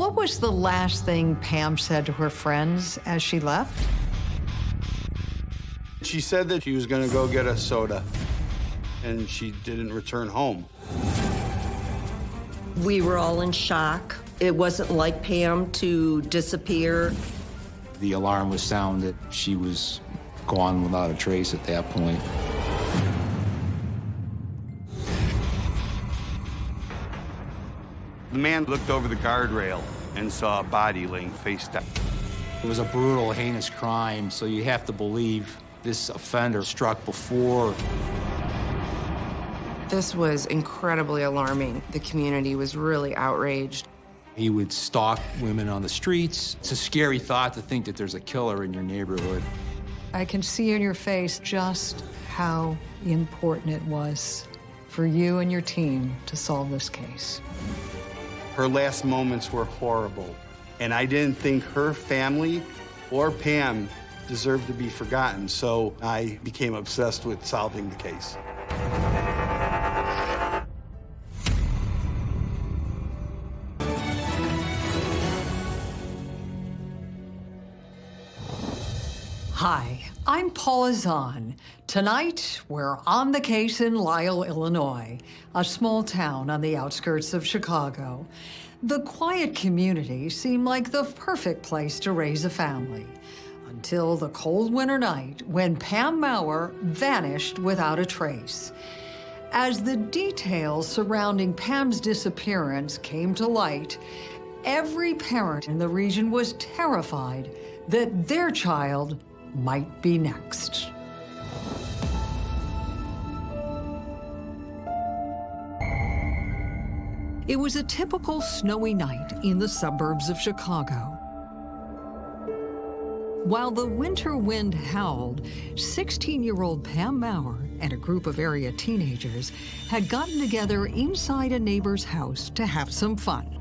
What was the last thing Pam said to her friends as she left? She said that she was going to go get a soda, and she didn't return home. We were all in shock. It wasn't like Pam to disappear. The alarm was sounded. She was gone without a trace at that point. The man looked over the guardrail and saw a body laying face down. It was a brutal, heinous crime, so you have to believe this offender struck before. This was incredibly alarming. The community was really outraged. He would stalk women on the streets. It's a scary thought to think that there's a killer in your neighborhood. I can see in your face just how important it was for you and your team to solve this case. Her last moments were horrible, and I didn't think her family or Pam deserved to be forgotten, so I became obsessed with solving the case. Zahn. Tonight, we're on the case in Lisle, Illinois, a small town on the outskirts of Chicago. The quiet community seemed like the perfect place to raise a family until the cold winter night when Pam Maurer vanished without a trace. As the details surrounding Pam's disappearance came to light, every parent in the region was terrified that their child might be next. It was a typical snowy night in the suburbs of Chicago. While the winter wind howled, 16-year-old Pam Maurer and a group of area teenagers had gotten together inside a neighbor's house to have some fun.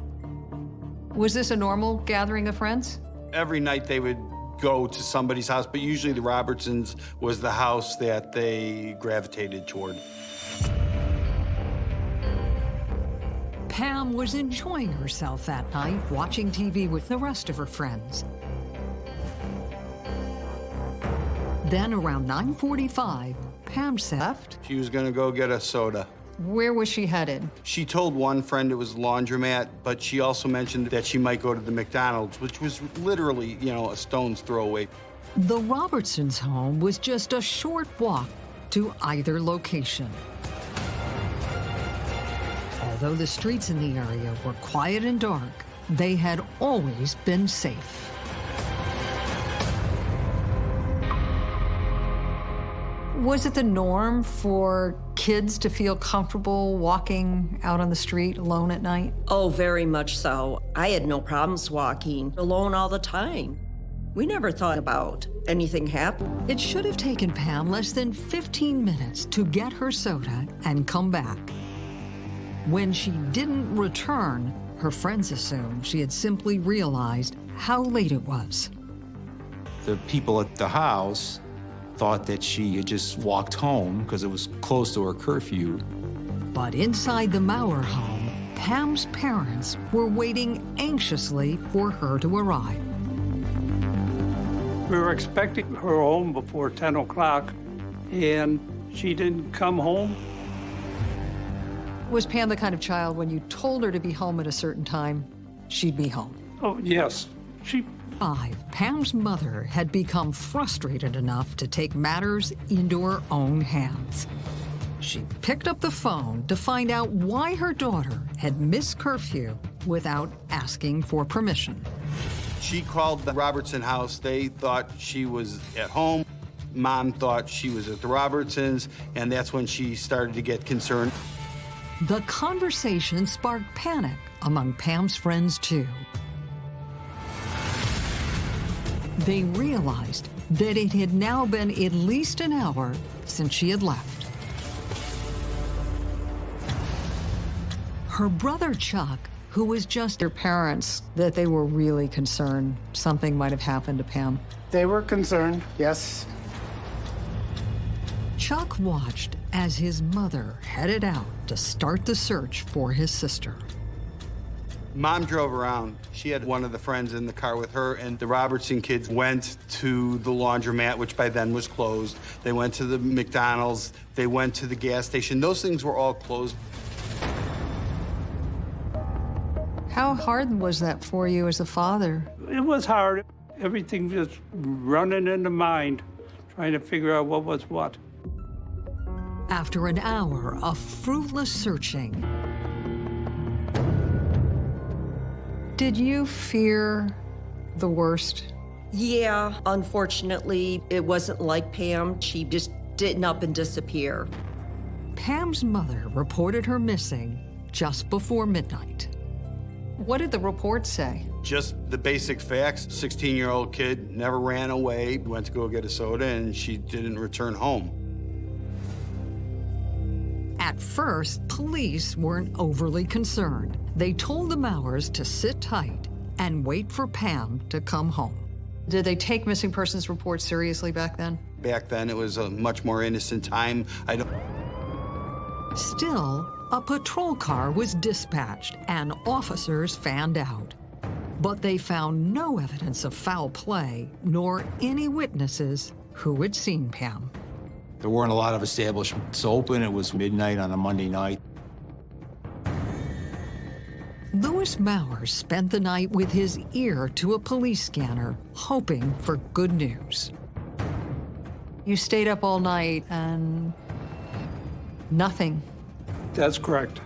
Was this a normal gathering of friends? Every night they would go to somebody's house, but usually the Robertsons was the house that they gravitated toward. Pam was enjoying herself that night, watching TV with the rest of her friends. Then around 9.45, Pam left. She was going to go get a soda. Where was she headed? She told one friend it was laundromat, but she also mentioned that she might go to the McDonald's, which was literally, you know, a stone's throw away. The Robertsons' home was just a short walk to either location. Although the streets in the area were quiet and dark, they had always been safe. Was it the norm for kids to feel comfortable walking out on the street alone at night? Oh, very much so. I had no problems walking alone all the time. We never thought about anything happening. It should have taken Pam less than 15 minutes to get her soda and come back. When she didn't return, her friends assumed she had simply realized how late it was. The people at the house thought that she had just walked home because it was close to her curfew. But inside the Maurer home, Pam's parents were waiting anxiously for her to arrive. We were expecting her home before 10 o'clock, and she didn't come home. Was Pam the kind of child when you told her to be home at a certain time, she'd be home? Oh, yes. She Five, Pam's mother had become frustrated enough to take matters into her own hands. She picked up the phone to find out why her daughter had missed curfew without asking for permission. She called the Robertson house. They thought she was at home. Mom thought she was at the Robertsons, and that's when she started to get concerned. The conversation sparked panic among Pam's friends, too. They realized that it had now been at least an hour since she had left. Her brother Chuck, who was just her parents, that they were really concerned something might have happened to Pam. They were concerned, yes. Chuck watched as his mother headed out to start the search for his sister. Mom drove around. She had one of the friends in the car with her, and the Robertson kids went to the laundromat, which by then was closed. They went to the McDonald's. They went to the gas station. Those things were all closed. How hard was that for you as a father? It was hard. Everything just running in the mind, trying to figure out what was what. After an hour of fruitless searching, did you fear the worst? Yeah, unfortunately, it wasn't like Pam. She just didn't up and disappear. Pam's mother reported her missing just before midnight. What did the report say? Just the basic facts. 16 year old kid never ran away, went to go get a soda, and she didn't return home. At first, police weren't overly concerned. They told the Maurers to sit tight and wait for Pam to come home. Did they take missing persons reports seriously back then? Back then, it was a much more innocent time. I don't. Still, a patrol car was dispatched and officers fanned out. But they found no evidence of foul play, nor any witnesses who had seen Pam. There weren't a lot of establishments open. It was midnight on a Monday night. Louis Mowers spent the night with his ear to a police scanner, hoping for good news. You stayed up all night and nothing. That's correct.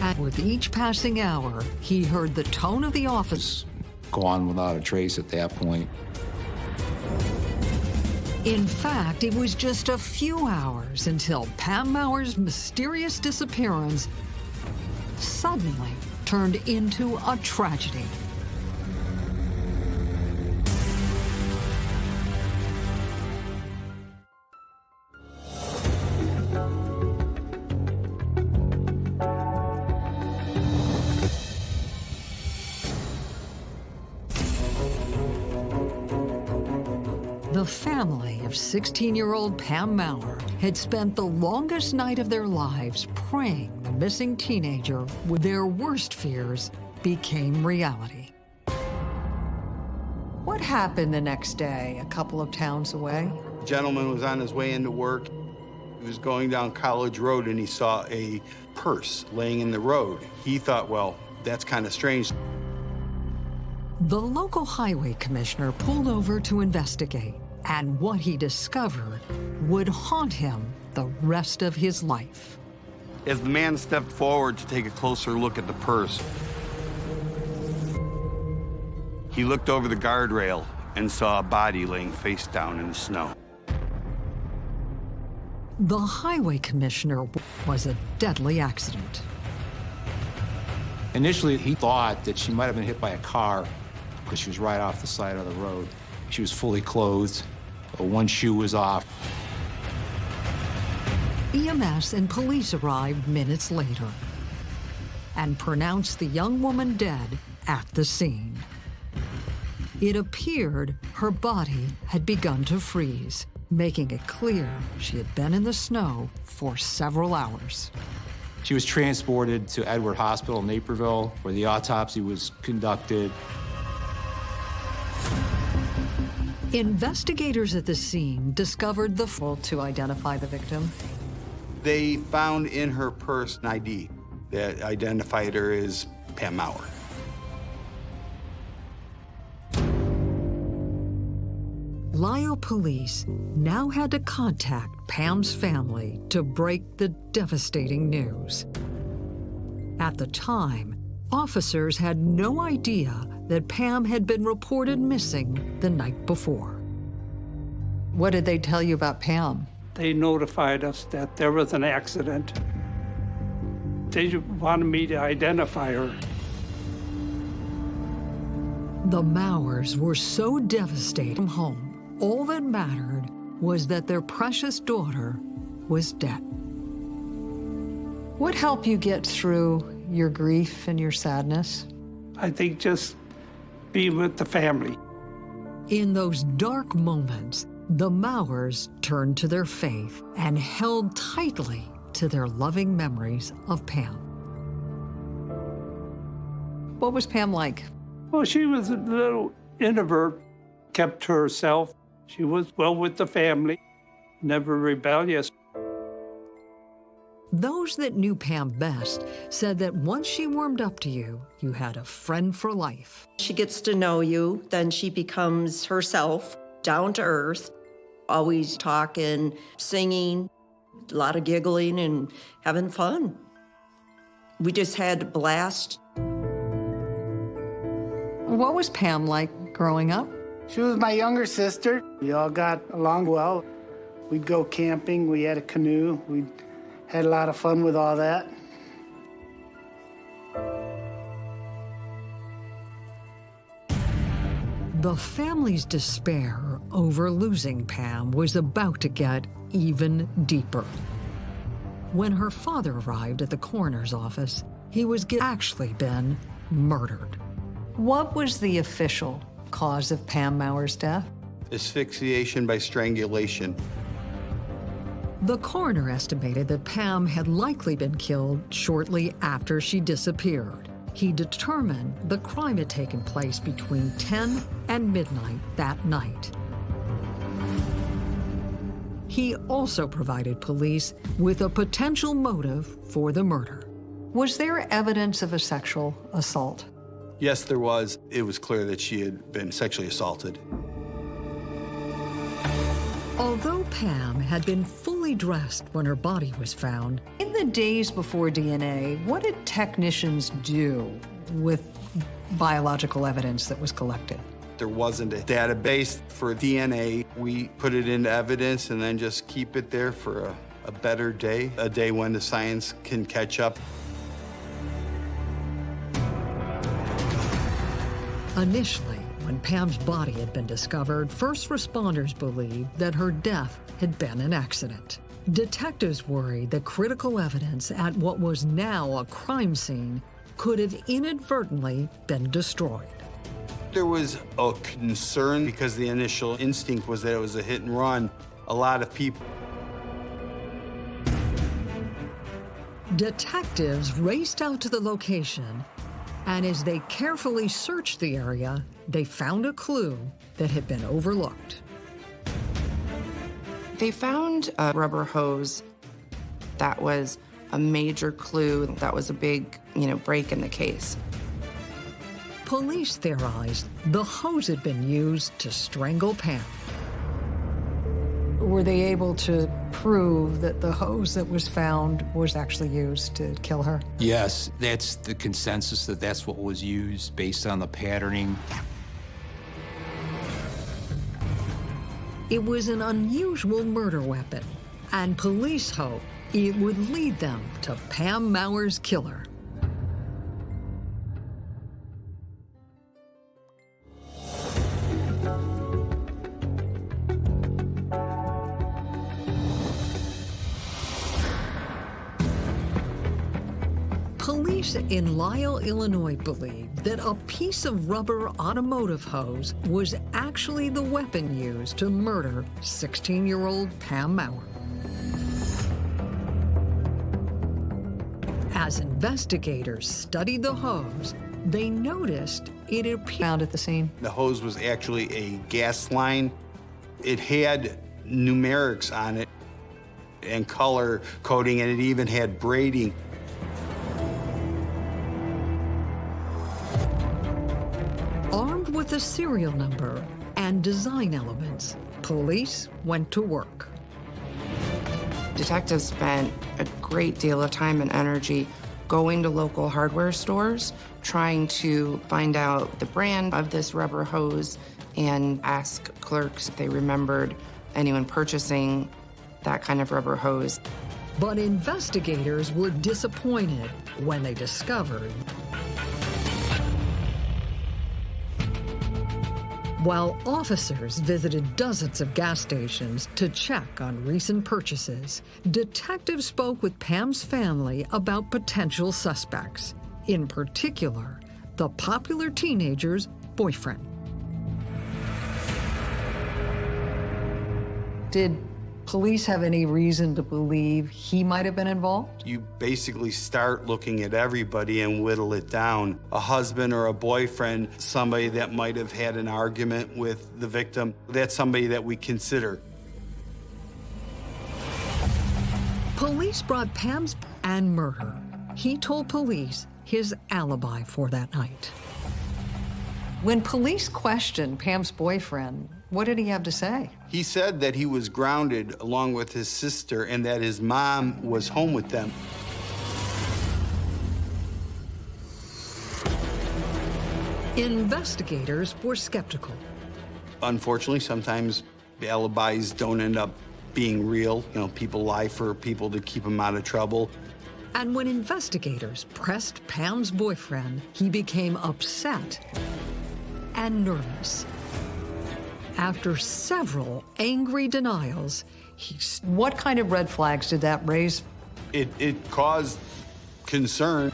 And with each passing hour, he heard the tone of the office. Gone without a trace at that point. In fact, it was just a few hours until Pam Maurer's mysterious disappearance suddenly turned into a tragedy. 16-year-old Pam Maurer had spent the longest night of their lives praying the missing teenager with their worst fears became reality. What happened the next day, a couple of towns away? A gentleman was on his way into work. He was going down College Road and he saw a purse laying in the road. He thought, well, that's kind of strange. The local highway commissioner pulled over to investigate, and what he discovered would haunt him the rest of his life. As the man stepped forward to take a closer look at the purse, he looked over the guardrail and saw a body laying face down in the snow. The highway commissioner was a deadly accident. Initially, he thought that she might have been hit by a car because she was right off the side of the road. She was fully clothed. Uh, One shoe was off. EMS and police arrived minutes later and pronounced the young woman dead at the scene. It appeared her body had begun to freeze, making it clear she had been in the snow for several hours. She was transported to Edward Hospital in Naperville, where the autopsy was conducted. Investigators at the scene discovered the full to identify the victim. They found in her purse an ID that identified her as Pam Maurer. Lisle police now had to contact Pam's family to break the devastating news. At the time, officers had no idea that Pam had been reported missing the night before. What did they tell you about Pam? They notified us that there was an accident. They wanted me to identify her. The Maurers were so devastated from home, all that mattered was that their precious daughter was dead. What helped you get through your grief and your sadness? I think just being with the family. In those dark moments, the Maurers turned to their faith and held tightly to their loving memories of Pam. What was Pam like? Well, she was a little introvert, kept to herself. She was well with the family, never rebellious. Those that knew Pam best said that once she warmed up to you, you had a friend for life. She gets to know you, then she becomes herself, down to earth, always talking, singing, a lot of giggling and having fun. We just had a blast. What was Pam like growing up? She was my younger sister. We all got along well. We'd go camping, we had a canoe, we had a lot of fun with all that. The family's despair over losing Pam was about to get even deeper. When her father arrived at the coroner's office, he was actually been murdered. What was the official cause of Pam Maurer's death? Asphyxiation by strangulation. The coroner estimated that Pam had likely been killed shortly after she disappeared. He determined the crime had taken place between 10 and midnight that night. He also provided police with a potential motive for the murder. Was there evidence of a sexual assault? Yes, there was. It was clear that she had been sexually assaulted. Although Pam had been fully dressed when her body was found, in the days before DNA, what did technicians do with biological evidence that was collected? There wasn't a database for DNA. We put it into evidence and then just keep it there for a, a better day, a day when the science can catch up. Initially, when Pam's body had been discovered, first responders believed that her death had been an accident. Detectives worried that critical evidence at what was now a crime scene could have inadvertently been destroyed. There was a concern because the initial instinct was that it was a hit and run. A lot of people Detectives raced out to the location, and as they carefully searched the area, they found a clue that had been overlooked. They found a rubber hose that was a major clue. That was a big, you know, break in the case. Police theorized the hose had been used to strangle Pam. Were they able to prove that the hose that was found was actually used to kill her? Yes, that's the consensus that that's what was used based on the patterning. It was an unusual murder weapon, and police hope it would lead them to Pam Maurer's killer. In Lisle, Illinois believe that a piece of rubber automotive hose was actually the weapon used to murder 16-year-old Pam Maurer. As investigators studied the hose, they noticed it appeared found at the scene. The hose was actually a gas line. It had numerics on it and color coding, and it even had braiding. Serial number and design elements, police went to work. Detectives spent a great deal of time and energy going to local hardware stores, trying to find out the brand of this rubber hose and ask clerks if they remembered anyone purchasing that kind of rubber hose. But investigators were disappointed when they discovered While officers visited dozens of gas stations to check on recent purchases, detectives spoke with Pam's family about potential suspects, in particular, the popular teenager's boyfriend. Did police have any reason to believe he might have been involved? You basically start looking at everybody and whittle it down. A husband or a boyfriend, somebody that might have had an argument with the victim, that's somebody that we consider. Police brought Pam's and murder. He told police his alibi for that night. When police questioned Pam's boyfriend, what did he have to say? He said that he was grounded along with his sister and that his mom was home with them. Investigators were skeptical. Unfortunately, sometimes alibis don't end up being real. You know, people lie for people to keep them out of trouble. And when investigators pressed Pam's boyfriend, he became upset and nervous. After several angry denials, he... What kind of red flags did that raise? It, it caused concern.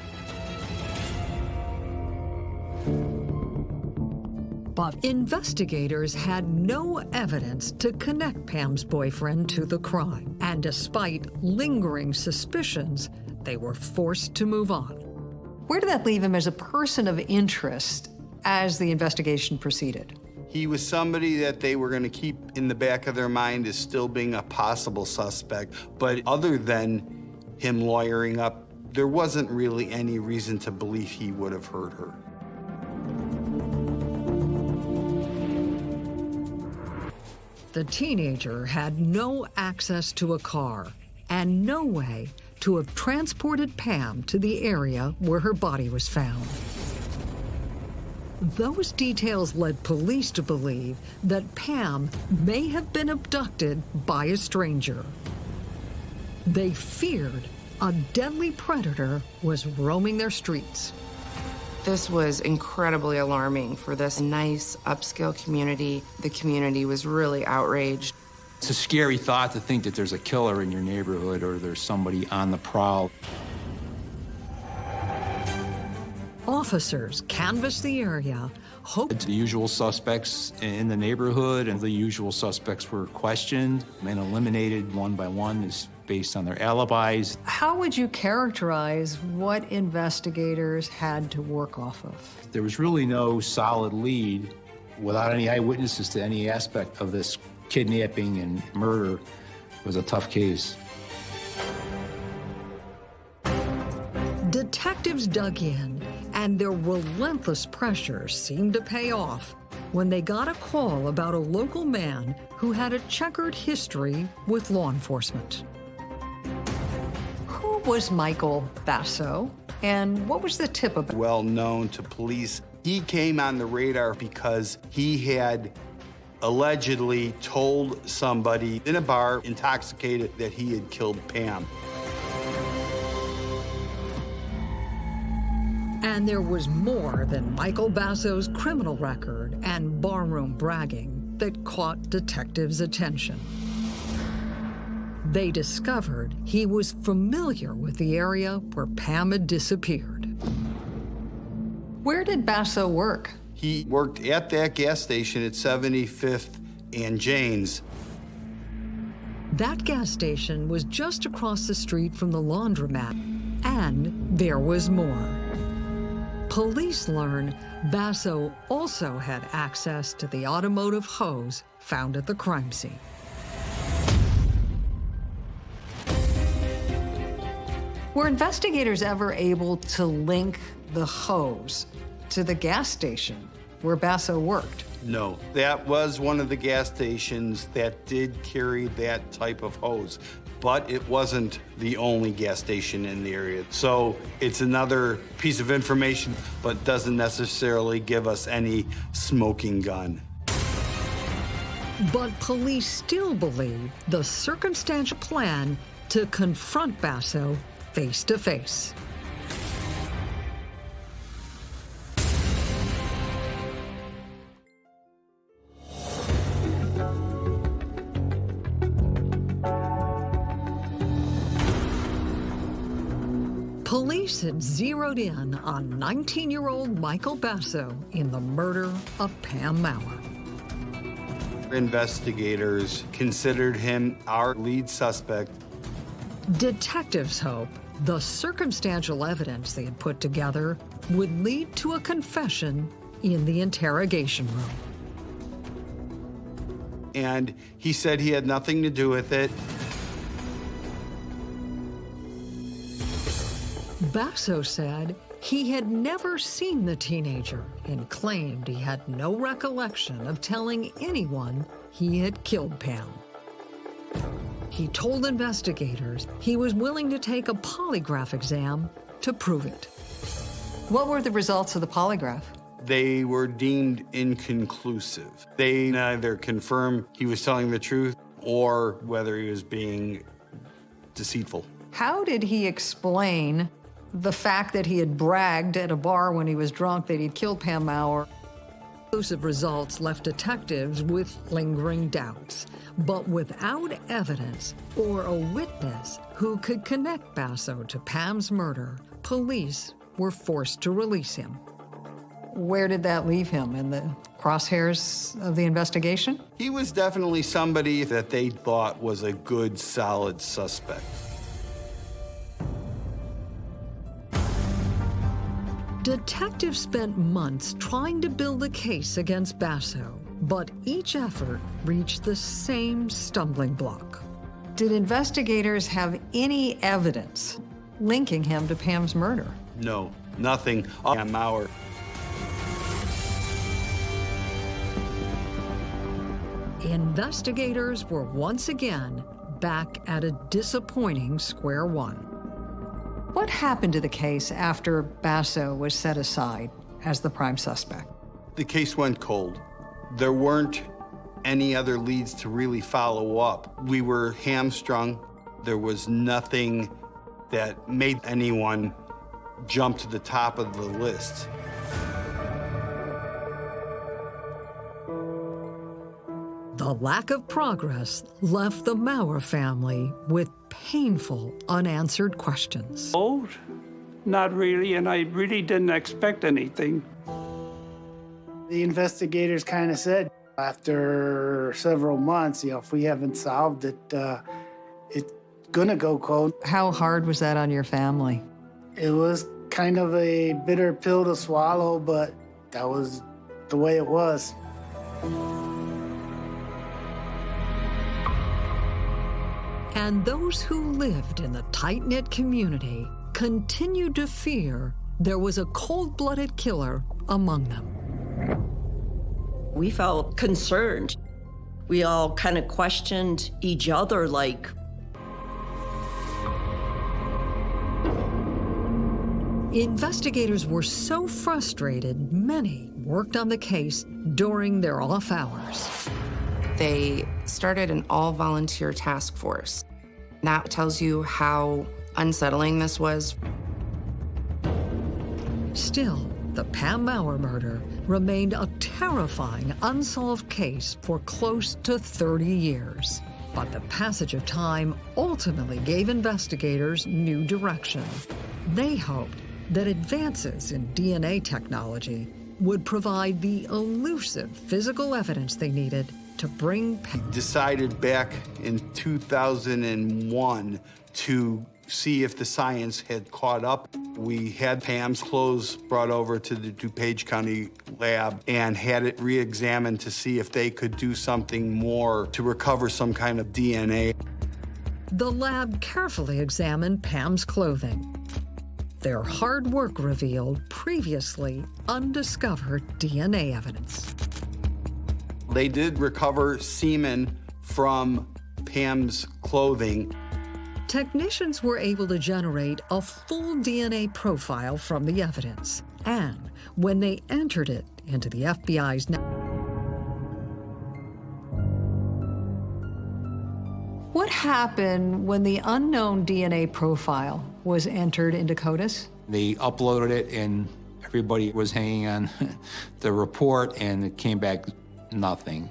But investigators had no evidence to connect Pam's boyfriend to the crime. And despite lingering suspicions, they were forced to move on. Where did that leave him as a person of interest as the investigation proceeded? He was somebody that they were going to keep in the back of their mind as still being a possible suspect. But other than him lawyering up, there wasn't really any reason to believe he would have hurt her. The teenager had no access to a car and no way to have transported Pam to the area where her body was found. Those details led police to believe that Pam may have been abducted by a stranger. They feared a deadly predator was roaming their streets. This was incredibly alarming for this nice upscale community. The community was really outraged. It's a scary thought to think that there's a killer in your neighborhood or there's somebody on the prowl. Officers canvassed the area, hoped The usual suspects in the neighborhood and the usual suspects were questioned and eliminated one by one is based on their alibis. How would you characterize what investigators had to work off of? There was really no solid lead without any eyewitnesses to any aspect of this kidnapping and murder. It was a tough case. Detectives dug in, and their relentless pressure seemed to pay off when they got a call about a local man who had a checkered history with law enforcement. Who was Michael Basso, and what was the tip about? Well known to police. He came on the radar because he had allegedly told somebody in a bar, intoxicated, that he had killed Pam. And there was more than Michael Basso's criminal record and barroom bragging that caught detectives' attention. They discovered he was familiar with the area where Pam had disappeared. Where did Basso work? He worked at that gas station at 75th and Janes. That gas station was just across the street from the laundromat, and there was more. Police learn Basso also had access to the automotive hose found at the crime scene. Were investigators ever able to link the hose to the gas station where Basso worked? No, that was one of the gas stations that did carry that type of hose, but it wasn't the only gas station in the area. So it's another piece of information, but doesn't necessarily give us any smoking gun. But police still believe the circumstantial plan to confront Basso face to face. Police had zeroed in on 19-year-old Michael Basso in the murder of Pam Maurer. Investigators considered him our lead suspect. Detectives hope the circumstantial evidence they had put together would lead to a confession in the interrogation room. And he said he had nothing to do with it. Basso said he had never seen the teenager and claimed he had no recollection of telling anyone he had killed Pam. He told investigators he was willing to take a polygraph exam to prove it. What were the results of the polygraph? They were deemed inconclusive. They neither confirmed he was telling the truth or whether he was being deceitful. How did he explain the fact that he had bragged at a bar when he was drunk that he'd killed Pam Maurer? Conclusive results left detectives with lingering doubts, but without evidence or a witness who could connect Basso to Pam's murder, police were forced to release him. Where did that leave him? In the crosshairs of the investigation? He was definitely somebody that they thought was a good, solid suspect. Detectives spent months trying to build a case against Basso, but each effort reached the same stumbling block. Did investigators have any evidence linking him to Pam's murder? No, nothing uh, on Maurer. Investigators were once again back at a disappointing square one. What happened to the case after Basso was set aside as the prime suspect? The case went cold. There weren't any other leads to really follow up. We were hamstrung. There was nothing that made anyone jump to the top of the list. The lack of progress left the Maurer family with painful unanswered questions. Old? Not really, and I really didn't expect anything. The investigators kind of said after several months, you know, if we haven't solved it, uh, it's gonna go cold. How hard was that on your family? It was kind of a bitter pill to swallow, but that was the way it was. And those who lived in the tight knit community continued to fear there was a cold blooded killer among them. We felt concerned. We all kind of questioned each other like, Investigators were so frustrated, many worked on the case during their off hours. They started an all volunteer task force. That tells you how unsettling this was. Still, the Pam Maurer murder remained a terrifying unsolved case for close to 30 years. But the passage of time ultimately gave investigators new direction. They hoped that advances in DNA technology would provide the elusive physical evidence they needed to bring Pam. Decided back in 2001 to see if the science had caught up. We had Pam's clothes brought over to the DuPage County lab and had it re-examined to see if they could do something more to recover some kind of DNA. The lab carefully examined Pam's clothing. Their hard work revealed previously undiscovered DNA evidence. They did recover semen from Pam's clothing. Technicians were able to generate a full DNA profile from the evidence. And when they entered it into the FBI's net, What happened when the unknown DNA profile was entered into CODIS? They uploaded it, and everybody was hanging on the report, and it came back nothing.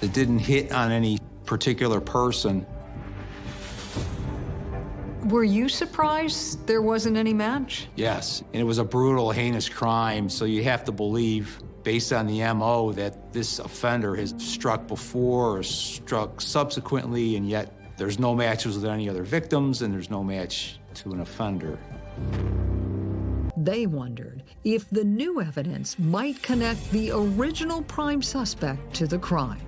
It didn't hit on any particular person. Were you surprised there wasn't any match? Yes, and it was a brutal, heinous crime, so you have to believe based on the MO that this offender has struck before or struck subsequently, and yet there's no matches with any other victims and there's no match to an offender. They wondered if the new evidence might connect the original prime suspect to the crime.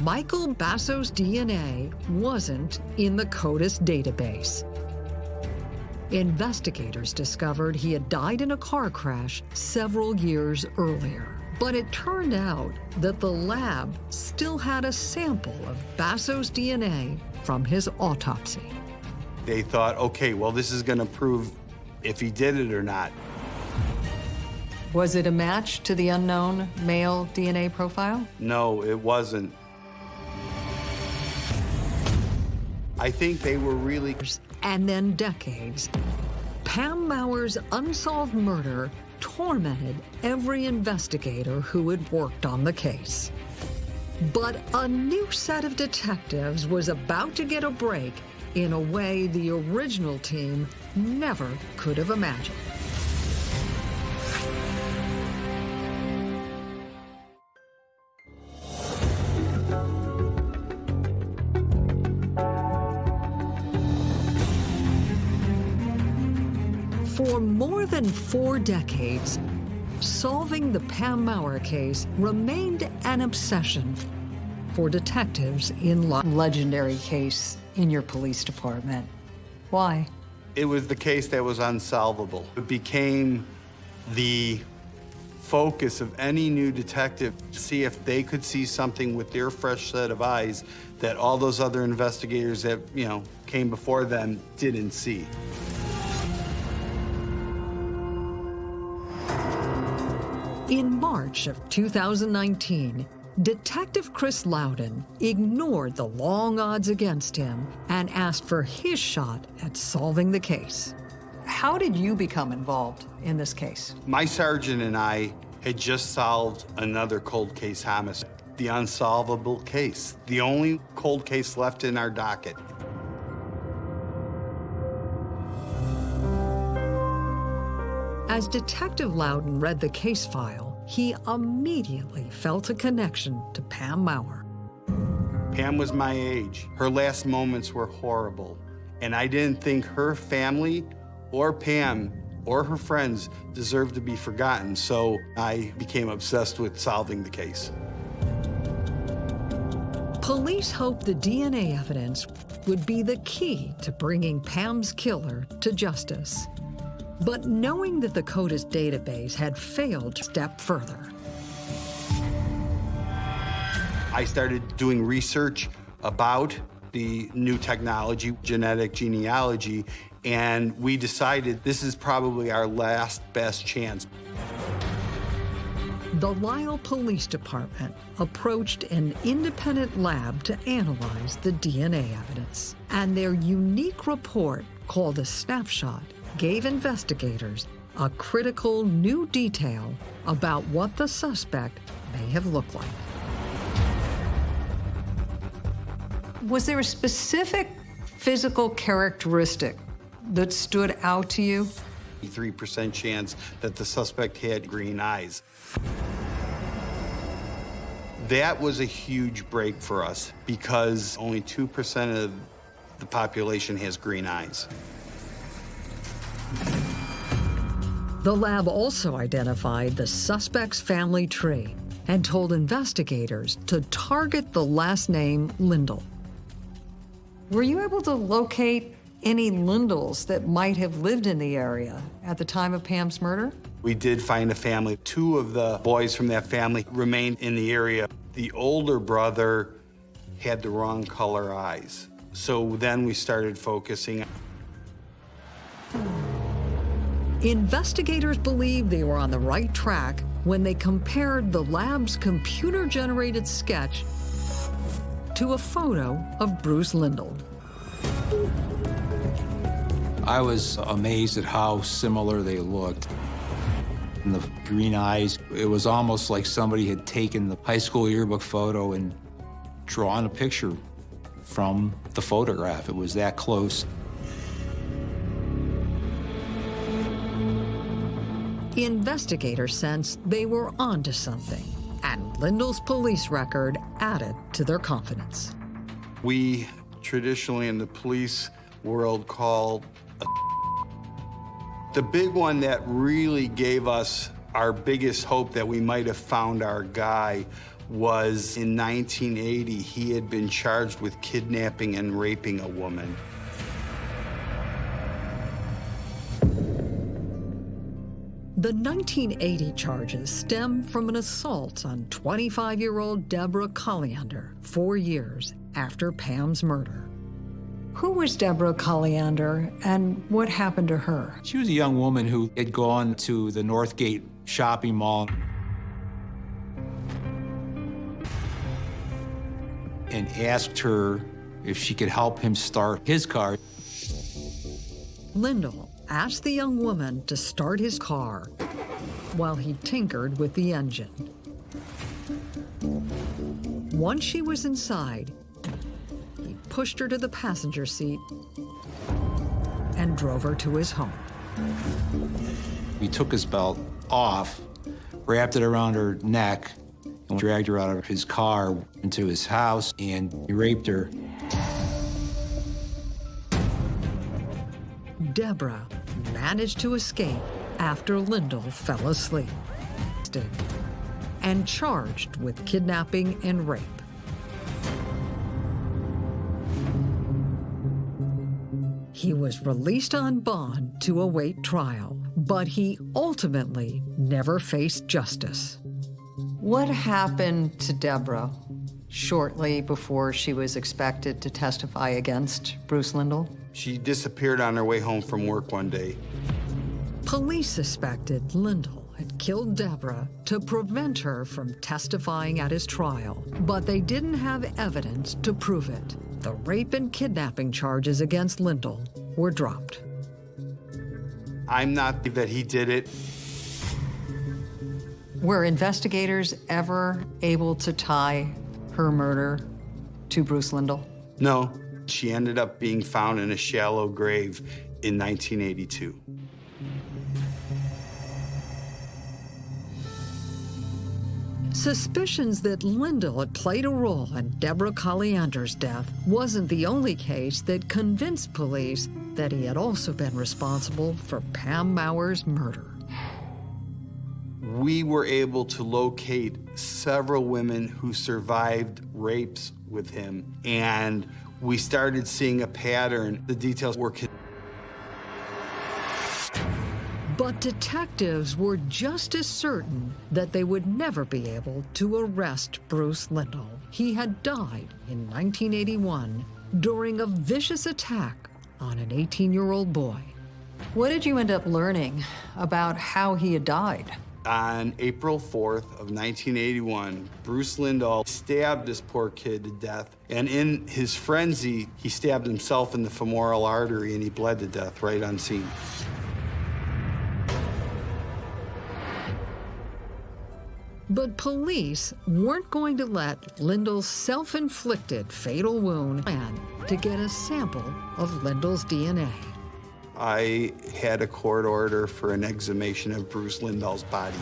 Michael Basso's DNA wasn't in the CODIS database. Investigators discovered he had died in a car crash several years earlier. But it turned out that the lab still had a sample of Basso's DNA from his autopsy. They thought, okay, well, this is going to prove if he did it or not. Was it a match to the unknown male DNA profile? No, it wasn't. I think they were really. And then decades. Pam Maurer's unsolved murder tormented every investigator who had worked on the case. But a new set of detectives was about to get a break in a way the original team never could have imagined. For more than four decades, solving the Pam Maurer case remained an obsession for detectives in the legendary case in your police department. Why? It was the case that was unsolvable. It became the focus of any new detective to see if they could see something with their fresh set of eyes that all those other investigators that, you know, came before them didn't see. In March of 2019, Detective Chris Loudon ignored the long odds against him and asked for his shot at solving the case. How did you become involved in this case? My sergeant and I had just solved another cold case homicide, the unsolvable case, the only cold case left in our docket. As Detective Loudon read the case file, he immediately felt a connection to Pam Maurer. Pam was my age. Her last moments were horrible. And I didn't think her family or Pam or her friends deserved to be forgotten. So I became obsessed with solving the case. Police hoped the DNA evidence would be the key to bringing Pam's killer to justice. But knowing that the CODIS database had failed to step further, I started doing research about the new technology, genetic genealogy, and we decided this is probably our last best chance. the Lisle Police Department approached an independent lab to analyze the DNA evidence. And their unique report, called a snapshot, gave investigators a critical new detail about what the suspect may have looked like. Was there a specific physical characteristic that stood out to you? 3% chance that the suspect had green eyes. That was a huge break for us because only 2% of the population has green eyes. The lab also identified the suspect's family tree and told investigators to target the last name Lindahl. Were you able to locate any Lindahls that might have lived in the area at the time of Pam's murder? We did find a family. Two of the boys from that family remained in the area. The older brother had the wrong color eyes. So then we started focusing. Investigators believed they were on the right track when they compared the lab's computer generated sketch to a photo of Bruce Lindahl. I was amazed at how similar they looked. And the green eyes, it was almost like somebody had taken the high school yearbook photo and drawn a picture from the photograph. It was that close. Investigators sensed they were onto something, and Lindahl's police record added to their confidence. We traditionally in the police world call the big one that really gave us our biggest hope that we might have found our guy was in 1980, he had been charged with kidnapping and raping a woman. The 1980 charges stem from an assault on 25-year-old Deborah Colliander four years after Pam's murder. Who was Deborah Colliander and what happened to her? She was a young woman who had gone to the Northgate shopping mall and asked her if she could help him start his car. Lindahl asked the young woman to start his car while he tinkered with the engine. Once she was inside, he pushed her to the passenger seat and drove her to his home. He took his belt off, wrapped it around her neck, and dragged her out of his car into his house, and he raped her. Deborah managed to escape after Lindahl fell asleep and charged with kidnapping and rape. He was released on bond to await trial, but he ultimately never faced justice. What happened to Deborah shortly before she was expected to testify against Bruce Lindahl? She disappeared on her way home from work one day. Police suspected Lindahl had killed Deborah to prevent her from testifying at his trial, but they didn't have evidence to prove it. The rape and kidnapping charges against Lindahl were dropped. I'm not that he did it. Were investigators ever able to tie her murder to Bruce Lindahl? No, she ended up being found in a shallow grave in 1982. Suspicions that Lindahl had played a role in Deborah Colliander's death wasn't the only case that convinced police that he had also been responsible for Pam Maurer's murder. We were able to locate several women who survived rapes with him, and we started seeing a pattern. The details were But detectives were just as certain that they would never be able to arrest Bruce Lindahl. He had died in 1981 during a vicious attack on an 18-year-old boy. What did you end up learning about how he had died? On April 4th of 1981, Bruce Lindahl stabbed this poor kid to death, and in his frenzy, he stabbed himself in the femoral artery and he bled to death right on scene. But police weren't going to let Lindahl's self-inflicted fatal wound plan to get a sample of Lindahl's DNA. I had a court order for an exhumation of Bruce Lindahl's body.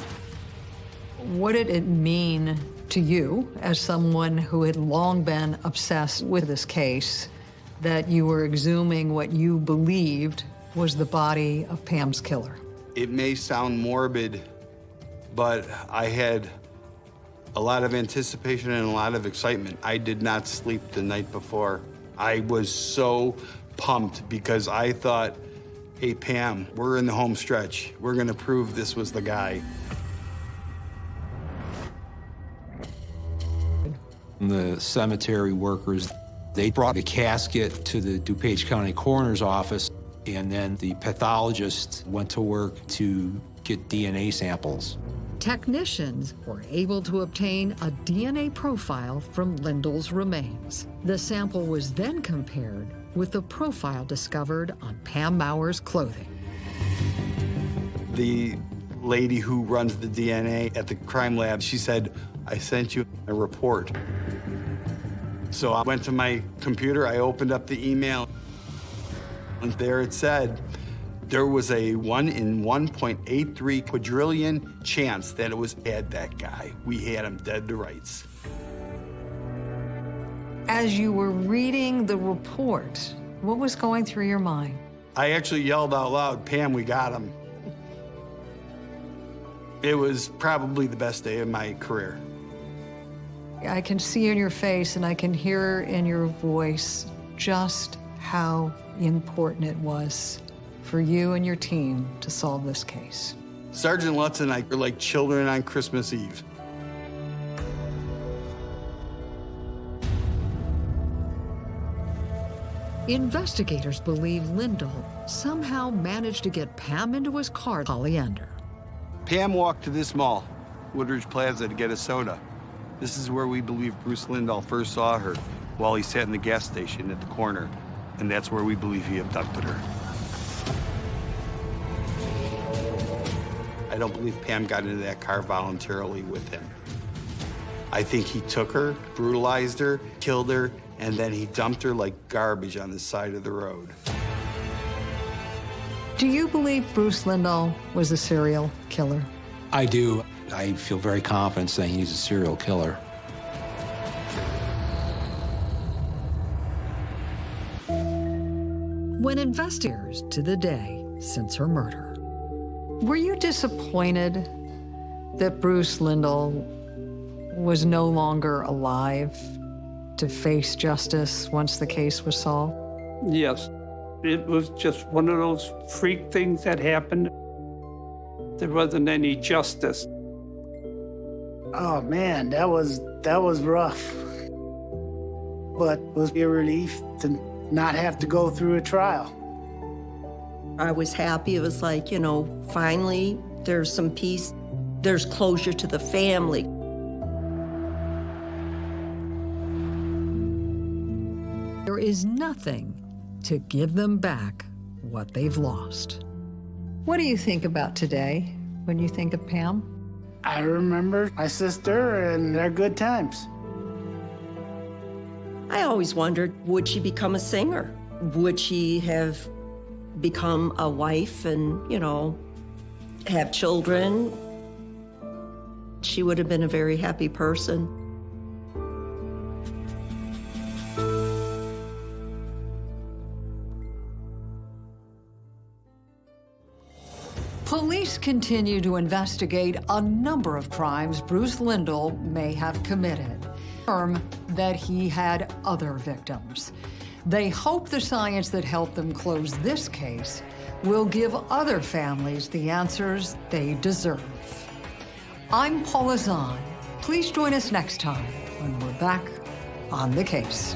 What did it mean to you, as someone who had long been obsessed with this case, that you were exhuming what you believed was the body of Pam's killer? It may sound morbid, but I had a lot of anticipation and a lot of excitement. I did not sleep the night before. I was so pumped because I thought, hey, Pam, we're in the home stretch. We're going to prove this was the guy. The cemetery workers, they brought the casket to the DuPage County Coroner's office, and then the pathologist went to work to get DNA samples. Technicians were able to obtain a DNA profile from Lindahl's remains. The sample was then compared with the profile discovered on Pam Maurer's clothing. The lady who runs the DNA at the crime lab, she said, I sent you a report. So I went to my computer, I opened up the email, and there it said, There was a 1 in 1.83 quadrillion chance that it was Ed, that guy. We had him dead to rights. As you were reading the report, what was going through your mind? I actually yelled out loud, Pam, we got him. It was probably the best day of my career. I can see in your face and I can hear in your voice just how important it was for you and your team to solve this case. Sergeant Lutz and I are like children on Christmas Eve. Investigators believe Lindahl somehow managed to get Pam into his car, Polyender. Pam walked to this mall, Woodridge Plaza, to get a soda. This is where we believe Bruce Lindahl first saw her while he sat in the gas station at the corner. And that's where we believe he abducted her. I don't believe Pam got into that car voluntarily with him. I think he took her, brutalized her, killed her, and then he dumped her like garbage on the side of the road. Do you believe Bruce Lindahl was a serial killer? I do. I feel very confident saying he's a serial killer. When investigators to the day since her murder, were you disappointed that Bruce Lindahl was no longer alive to face justice once the case was solved? Yes. It was just one of those freak things that happened. There wasn't any justice. Oh man, that was that was rough. But it was a relief to not have to go through a trial. I was happy. It was like, you know, finally there's some peace. There's closure to the family. Is nothing to give them back what they've lost. What do you think about today when you think of Pam? I remember my sister and their good times. I always wondered, would she become a singer? Would she have become a wife and, you know, have children? She would have been a very happy person. Police continue to investigate a number of crimes Bruce Lindahl may have committed. Confirm that he had other victims. They hope the science that helped them close this case will give other families the answers they deserve. I'm Paula Zahn. Please join us next time when we're back on the case.